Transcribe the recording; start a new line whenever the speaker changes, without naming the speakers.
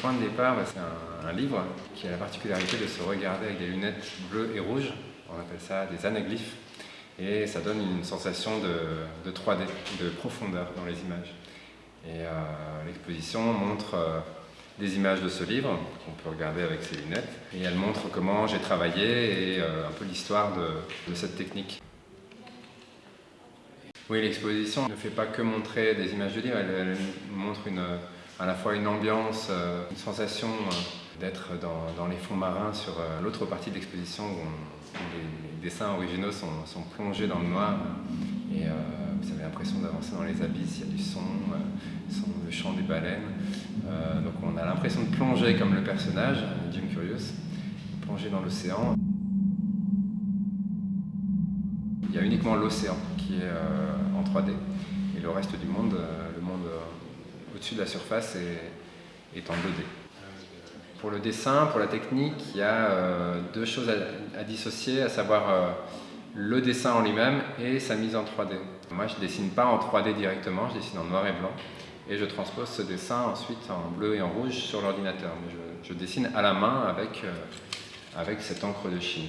point de départ, bah, c'est un, livre qui a la particularité de se regarder avec des lunettes bleues et rouges. On appelle ça des anaglyphes. Et ça donne une sensation de, de 3D, de profondeur dans les images. Et euh, l'exposition montre euh, des images de ce livre qu'on peut regarder avec ses lunettes. Et elle montre comment j'ai travaillé et euh, un peu l'histoire de, cette technique. Oui, l'exposition ne fait pas que montrer des images de livre, elle, elle montre une, à la fois une ambiance, euh, une sensation euh, d'être dans, les fonds marins sur euh, l'autre partie de l'exposition où, les dessins originaux sont, plongés dans le noir et vous avez l'impression d'avancer dans les abysses, il y a du son, son le chant des baleines. Donc on a l'impression de plonger comme le personnage, Jim Curious, plonger dans l'océan. Il y a uniquement l'océan qui est en 3D et le reste du monde, le monde au-dessus de la surface est, en 2D. Pour le dessin, pour la technique, il y a deux choses à, dissocier, à savoir le dessin en lui-même et sa mise en 3D. Moi je ne dessine pas en 3D directement, je dessine en noir et blanc et je transpose ce dessin ensuite en bleu et en rouge sur l'ordinateur. Je, je, dessine à la main avec, avec cette encre de Chine.